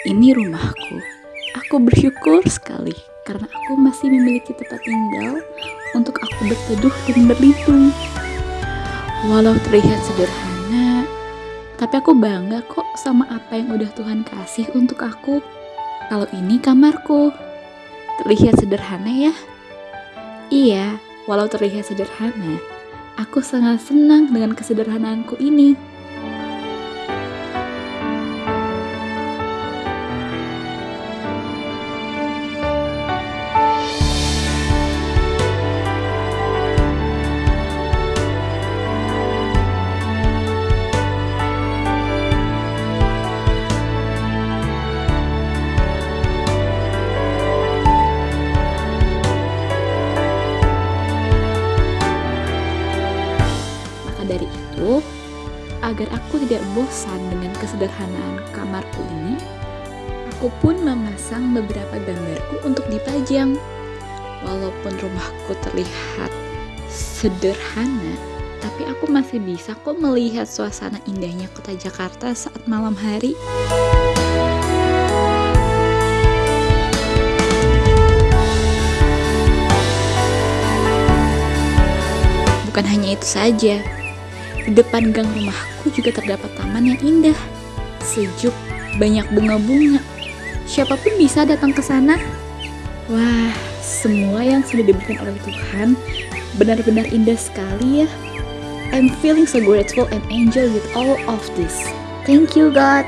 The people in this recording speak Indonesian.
Ini rumahku. Aku bersyukur sekali karena aku masih memiliki tempat tinggal untuk aku berteduh dan berlindung. Walau terlihat sederhana, tapi aku bangga kok sama apa yang udah Tuhan kasih untuk aku. Kalau ini kamarku, terlihat sederhana ya? Iya, walau terlihat sederhana, aku sangat senang dengan kesederhanaanku ini. Agar aku tidak bosan dengan kesederhanaan kamarku ini, aku pun memasang beberapa gambarku untuk dipajang. Walaupun rumahku terlihat sederhana, tapi aku masih bisa kok melihat suasana indahnya kota Jakarta saat malam hari. Bukan hanya itu saja, di depan gang rumahku juga terdapat taman yang indah, sejuk, banyak bunga-bunga. Siapa pun bisa datang ke sana. Wah, semua yang sudah diberikan oleh Tuhan benar-benar indah sekali ya. I'm feeling so grateful and enjoy with all of this. Thank you God.